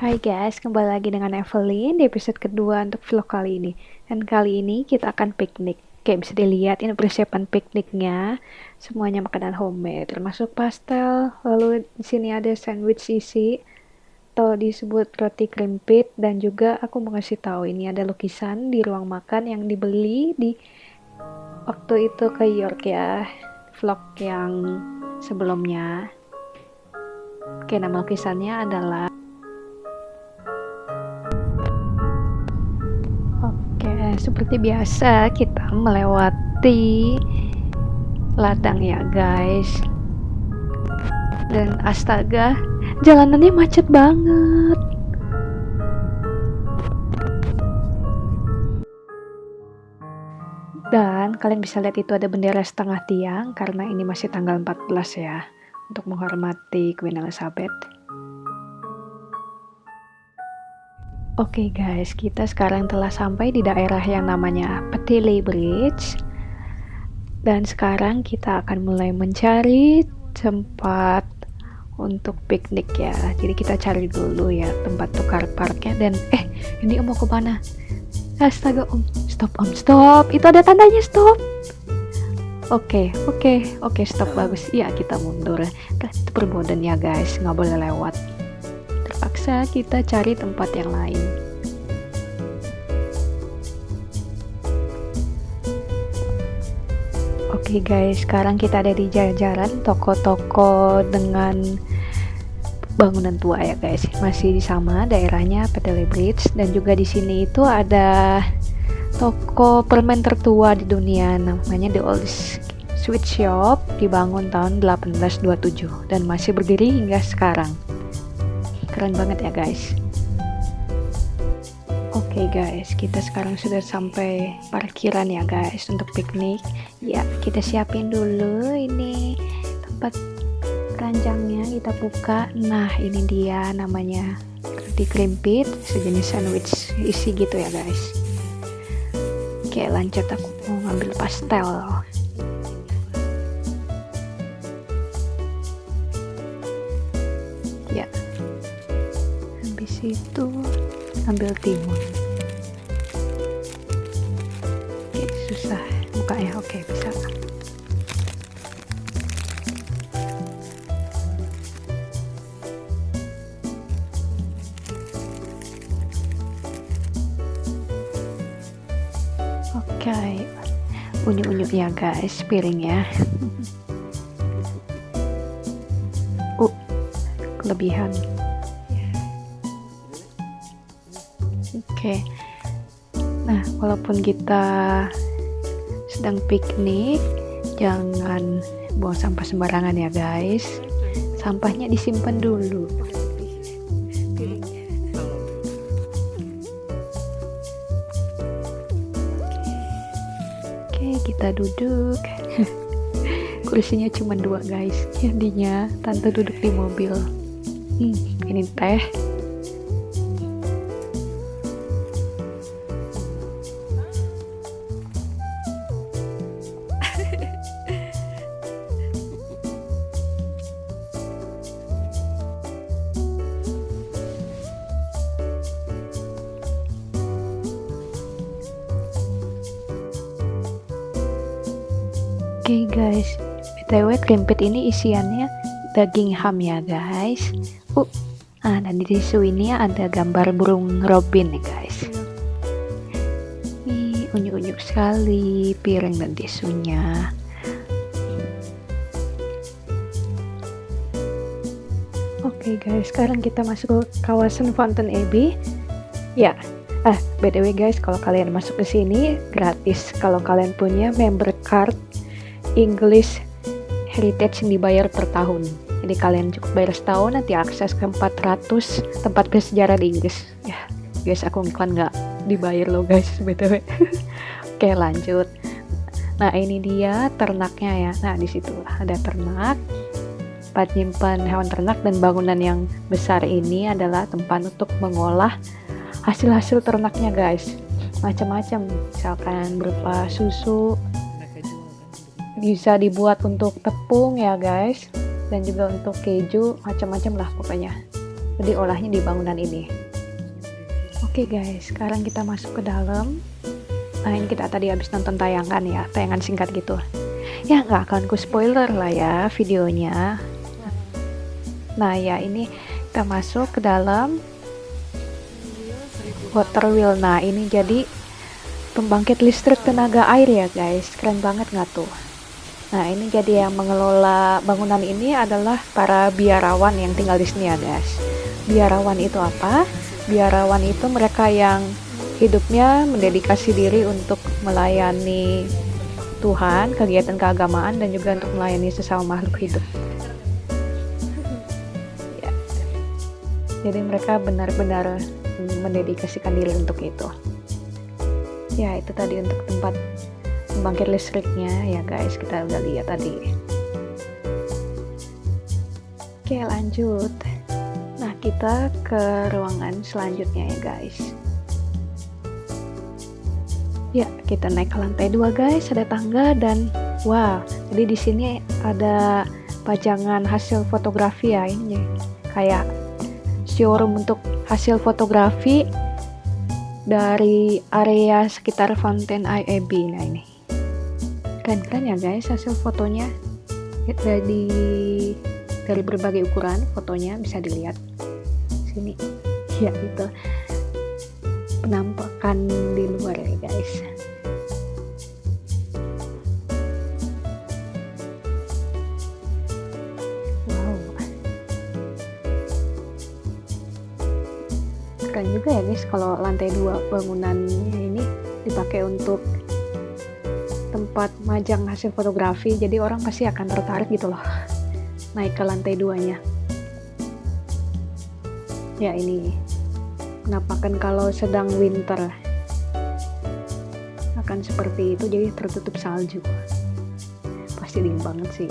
Hai guys, kembali lagi dengan Evelyn di episode kedua untuk vlog kali ini. Dan kali ini kita akan piknik. Kayak bisa dilihat ini persiapan pikniknya. Semuanya makanan homemade, termasuk pastel. Lalu di sini ada sandwich isi atau disebut roti krimpit dan juga aku mau kasih tahu ini ada lukisan di ruang makan yang dibeli di waktu itu ke York ya. Vlog yang sebelumnya. Oke, nama lukisannya adalah seperti biasa kita melewati ladang ya guys. Dan astaga jalanannya macet banget. Dan kalian bisa lihat itu ada bendera setengah tiang karena ini masih tanggal 14 ya untuk menghormati Queen Elizabeth Oke okay guys, kita sekarang telah sampai di daerah yang namanya Petili Bridge. Dan sekarang kita akan mulai mencari tempat untuk piknik ya. Jadi kita cari dulu ya tempat tukar parknya dan eh ini om mau ke mana? Astaga om, stop om, stop. Itu ada tandanya stop. Oke, okay, oke, okay, oke, okay, stop bagus. Iya kita mundur. Itu perbodan ya guys, nggak boleh lewat terpaksa kita cari tempat yang lain. Oke okay guys, sekarang kita ada di jajaran toko-toko dengan bangunan tua ya guys. Masih sama daerahnya Petele Bridge dan juga di sini itu ada toko permen tertua di dunia namanya The Oldest Sweet Shop dibangun tahun 1827 dan masih berdiri hingga sekarang keren banget ya guys Oke okay guys, kita sekarang sudah sampai parkiran ya guys untuk piknik. Ya, kita siapin dulu ini tempat keranjangnya kita buka. Nah, ini dia namanya roti krimpit, sejenis sandwich isi gitu ya guys. Oke, lanjut aku mau ngambil pastel. Situ ambil timun. Oke susah buka ya oke bisa. Oke unyu-unyu ya guys piringnya uh kelebihan walaupun kita sedang piknik, jangan buang sampah sembarangan ya, guys. Sampahnya disimpan dulu. Oke, kita duduk. Kursinya cuma dua, guys. Jadinya tante duduk di mobil. Hmm, ini teh. Oke okay guys, btw krimpit ini isiannya daging ham ya guys. Uh, ah dan di tisu ini ada gambar burung robin nih guys. Nih unyu-unyu sekali piring dan tisunya. Oke okay guys, sekarang kita masuk ke kawasan Fountain Abbey. Ya, ah btw guys, kalau kalian masuk ke sini gratis kalau kalian punya member card English Heritage yang dibayar per tahun. Jadi kalian cukup bayar setahun nanti akses ke 400 tempat bersejarah di Inggris. Ya, guys aku iklan nggak dibayar loh guys btw. Oke lanjut. Nah ini dia ternaknya ya. Nah di situ ada ternak. Tempat nyimpan hewan ternak dan bangunan yang besar ini adalah tempat untuk mengolah hasil-hasil ternaknya guys. Macam-macam, misalkan berupa susu, bisa dibuat untuk tepung ya guys. Dan juga untuk keju macam-macam lah pokoknya. Diolahnya di bangunan ini. Oke okay guys. Sekarang kita masuk ke dalam. Nah ini kita tadi habis nonton tayangan ya. Tayangan singkat gitu. Ya nggak akan ku spoiler lah ya videonya. Nah ya ini kita masuk ke dalam water wheel. Nah ini jadi pembangkit listrik tenaga air ya guys. Keren banget nggak tuh Nah, ini jadi yang mengelola bangunan ini adalah para biarawan yang tinggal di sini ya, guys. Biarawan itu apa? Biarawan itu mereka yang hidupnya mendedikasi diri untuk melayani Tuhan, kegiatan keagamaan, dan juga untuk melayani sesama makhluk hidup. Ya. Jadi mereka benar-benar mendedikasikan diri untuk itu. Ya, itu tadi untuk tempat pembangkit listriknya ya guys kita udah lihat tadi. Oke lanjut. Nah kita ke ruangan selanjutnya ya guys. Ya kita naik ke lantai dua guys. Ada tangga dan wow jadi di sini ada pajangan hasil fotografi ya ini. Kayak showroom untuk hasil fotografi dari area sekitar Fountain IAB nah ini keren-keren ya guys hasil fotonya dari dari berbagai ukuran fotonya bisa dilihat? Sini. Ya itu penampakan di luar ya guys. Wow. Keren juga ya guys kalau lantai dua bangunannya ini dipakai untuk tempat majang hasil fotografi jadi orang pasti akan tertarik gitu loh. Naik ke lantai duanya. Ya ini. Penampakan kalau sedang winter. Akan seperti itu jadi tertutup salju. Pasti dingin banget sih.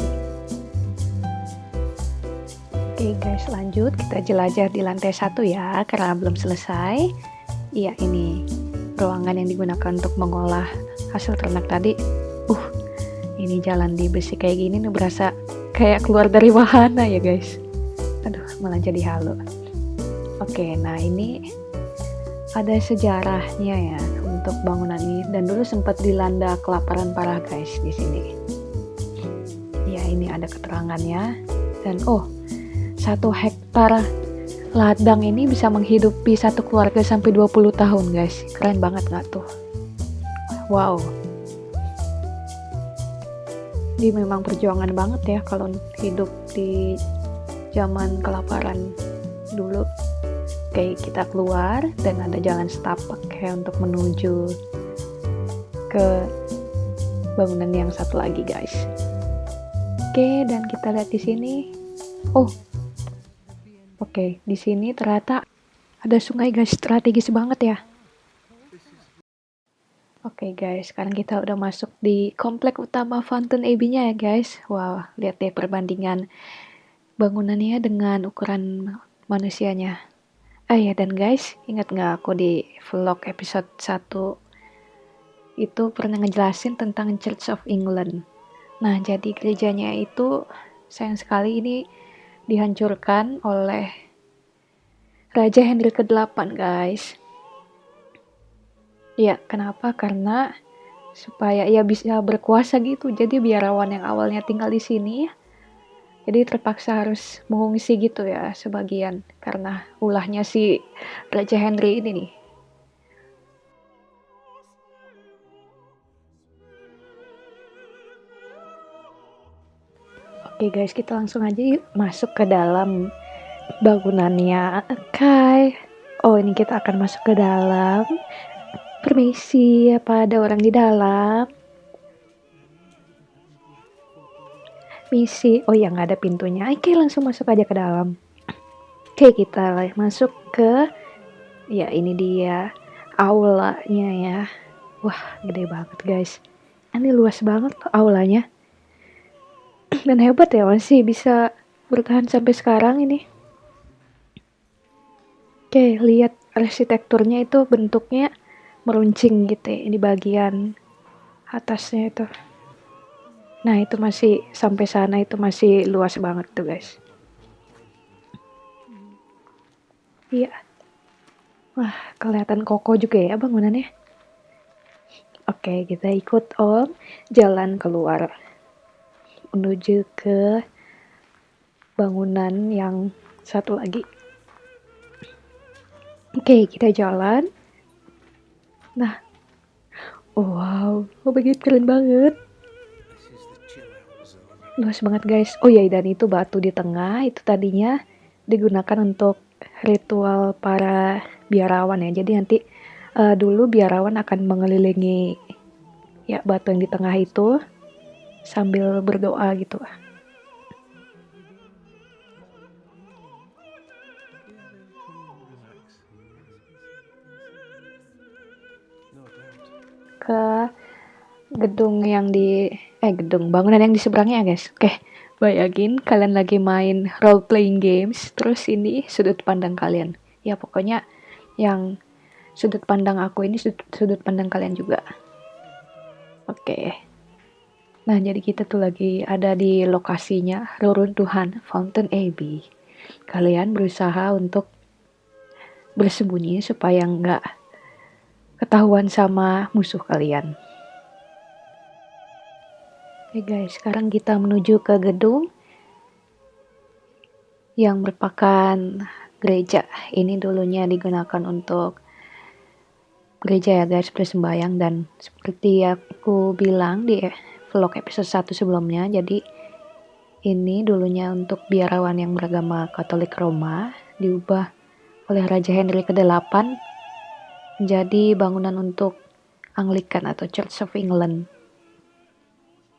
Oke guys lanjut. Kita jelajah di lantai satu ya karena belum selesai. Iya ini ruangan yang digunakan untuk mengolah hasil ternak tadi uh ini jalan di besi kayak gini nih berasa kayak keluar dari wahana ya guys. Aduh malah jadi halu. Oke nah ini ada sejarahnya ya untuk bangunan ini. Dan dulu sempat dilanda kelaparan parah guys di sini. Ya ini ada keterangannya. Dan oh satu hektar ladang ini bisa menghidupi satu keluarga sampai 20 tahun guys. Keren banget nggak tuh wow. Ini memang perjuangan banget ya kalau hidup di zaman kelaparan dulu. Kayak kita keluar dan ada jalan setapak kayak untuk menuju ke bangunan yang satu lagi guys. Oke dan kita lihat di sini. Oh oke. Di sini ternyata ada sungai guys. Strategis banget ya Oke guys, sekarang kita udah masuk di komplek utama Fountain Abbey-nya ya guys. Wow, lihat deh perbandingan bangunannya dengan ukuran manusianya. Ah ya dan guys, ingat nggak aku di vlog episode 1 itu pernah ngejelasin tentang Church of England. Nah, jadi gerejanya itu sayang sekali ini dihancurkan oleh Raja Henry ke-8 guys Iya, kenapa? Karena supaya ia bisa berkuasa gitu. Jadi biarawan yang awalnya tinggal di sini jadi terpaksa harus mengungsi gitu ya sebagian karena ulahnya si Raja Henry ini nih. Oke guys, kita langsung aja yuk masuk ke dalam bangunannya Kai. Oh, ini kita akan masuk ke dalam Permisi, apa ada orang di dalam? Misi, oh ya nggak ada pintunya. Oke, langsung masuk aja ke dalam. Oke, kita masuk ke, ya ini dia aulanya ya. Wah, gede banget guys. Ini luas banget aulanya. Dan hebat ya masih bisa bertahan sampai sekarang ini. Oke, lihat arsitekturnya itu bentuknya meruncing gitu ya di bagian atasnya itu nah itu masih sampai sana itu masih luas banget tuh guys Iya. Wah, kelihatan kokoh juga ya bangunannya. Oke, kita ikut Om jalan keluar menuju ke bangunan yang satu lagi. Oke, kita jalan. Nah, wow, oh begitu keren banget. Luas banget guys. Oh iya, dan itu batu di tengah itu tadinya digunakan untuk ritual para biarawan ya. Jadi nanti uh, dulu biarawan akan mengelilingi ya batu yang di tengah itu sambil berdoa gitu. Ke gedung yang di eh gedung bangunan yang di seberangnya guys. Oke, bayangin kalian lagi main role playing games, terus ini sudut pandang kalian. Ya pokoknya yang sudut pandang aku ini sudut, sudut pandang kalian juga. Oke. Nah, jadi kita tuh lagi ada di lokasinya reruntuhan Fountain Abbey. Kalian berusaha untuk bersembunyi supaya nggak ketahuan sama musuh kalian. Oke guys, sekarang kita menuju ke gedung yang merupakan gereja. Ini dulunya digunakan untuk gereja ya guys, bersembayang dan seperti aku bilang di vlog episode 1 sebelumnya, jadi ini dulunya untuk biarawan yang beragama Katolik Roma, diubah oleh Raja Henry ke-8 menjadi bangunan untuk Anglikan atau Church of England.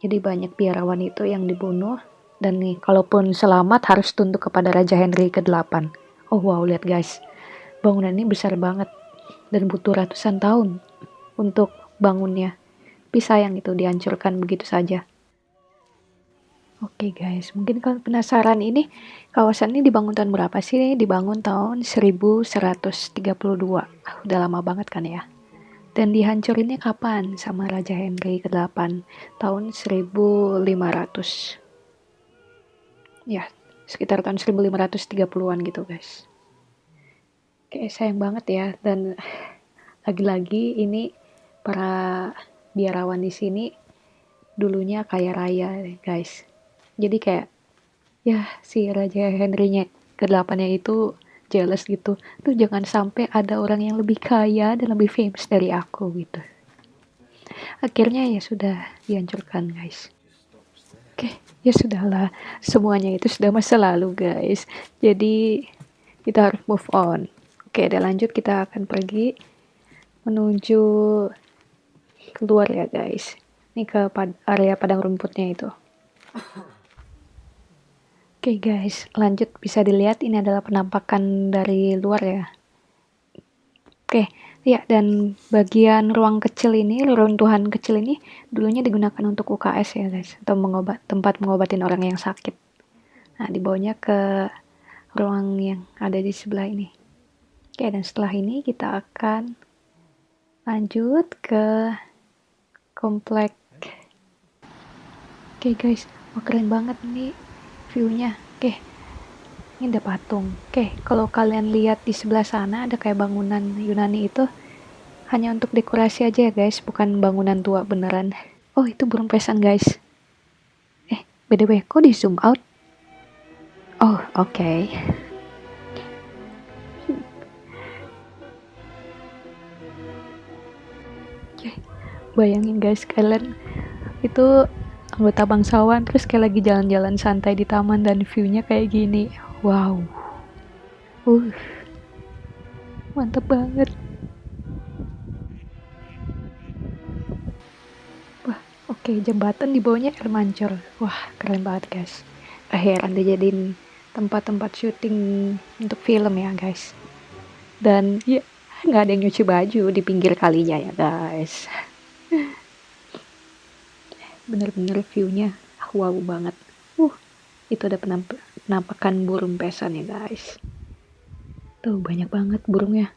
Jadi banyak biarawan itu yang dibunuh dan nih kalaupun selamat harus tunduk kepada Raja Henry ke-8. Oh wow, lihat guys. Bangunan ini besar banget dan butuh ratusan tahun untuk bangunnya. Tapi sayang itu dihancurkan begitu saja. Oke guys, mungkin kalian penasaran ini kawasan ini dibangun tahun berapa sih? Dibangun tahun 1132. Ah, udah lama banget kan ya. Dan dihancurinnya kapan sama Raja Henry ke-8? Tahun 1500. Ya, sekitar tahun 1530-an gitu guys. Kayak sayang banget ya dan lagi-lagi ini para biarawan di sini dulunya kaya raya guys. Jadi kayak ya si Raja Henry-nya ke-8 nya itu jealous gitu. Tuh jangan sampai ada orang yang lebih kaya dan lebih famous dari aku gitu. Akhirnya ya sudah dihancurkan guys. Oke ya sudahlah. Semuanya itu sudah masa lalu guys. Jadi kita harus move on. Oke dan lanjut kita akan pergi menuju keluar ya guys. Ini ke area padang rumputnya itu Oke guys, lanjut bisa dilihat ini adalah penampakan dari luar ya. Oke, ya dan bagian ruang kecil ini, reruntuhan kecil ini dulunya digunakan untuk UKS ya guys, atau mengobat tempat mengobatin orang yang sakit. Nah, dibawanya ke ruang yang ada di sebelah ini. Oke, dan setelah ini kita akan lanjut ke komplek. Oke guys, oh keren banget nih viewnya. Oke ini ada patung. Oke kalau kalian lihat di sebelah sana ada kayak bangunan Yunani itu. Hanya untuk dekorasi aja ya guys. Bukan bangunan tua beneran. Oh itu burung pesan guys. Eh btw kok di zoom out? Oh oke. Okay. bayangin guys kalian itu anggota bangsawan terus kayak lagi jalan-jalan santai di taman dan viewnya kayak gini. Wow. Uh. Mantep banget. Wah oke okay, jembatan di bawahnya air mancur. Wah keren banget guys. Akhiran dijadiin tempat-tempat syuting untuk film ya guys. Dan ya nggak ada yang nyuci baju di pinggir kalinya ya guys bener-bener viewnya wow banget. Uh itu ada penamp penampakan burung pesan ya guys. Tuh banyak banget burungnya.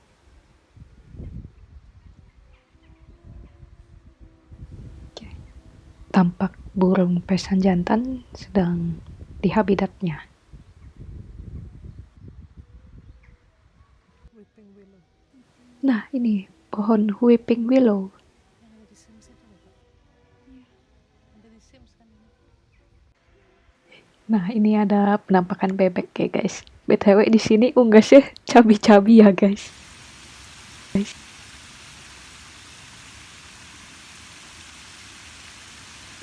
Tampak burung pesan jantan sedang di habitatnya. Nah, ini pohon weeping willow. Nah, ini ada penampakan bebek ya, guys. BTW di sini unggasnya cabi-cabi ya, guys. Guys.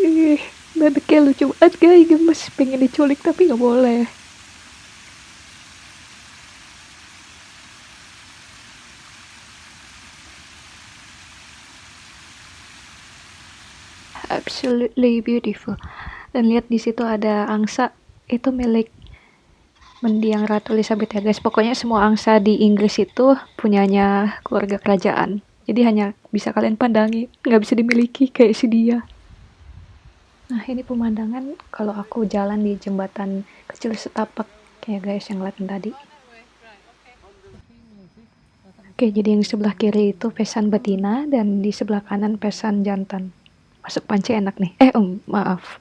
Ih, bebeknya lucu banget, guys. Gemes, pengen diculik tapi nggak boleh. absolutely beautiful dan lihat di situ ada angsa itu milik mendiang Ratu Elizabeth ya guys pokoknya semua angsa di Inggris itu punyanya keluarga kerajaan jadi hanya bisa kalian pandangi nggak bisa dimiliki kayak si dia nah ini pemandangan kalau aku jalan di jembatan kecil setapak kayak guys yang ngeliatin tadi Oke, jadi yang sebelah kiri itu pesan betina dan di sebelah kanan pesan jantan. Masuk panci enak nih. Eh, um, maaf.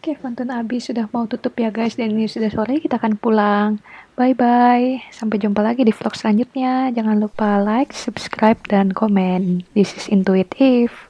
Oke, Fountain Abi sudah mau tutup ya guys dan ini sudah sore kita akan pulang. Bye bye. Sampai jumpa lagi di vlog selanjutnya. Jangan lupa like, subscribe dan komen. This is intuitive.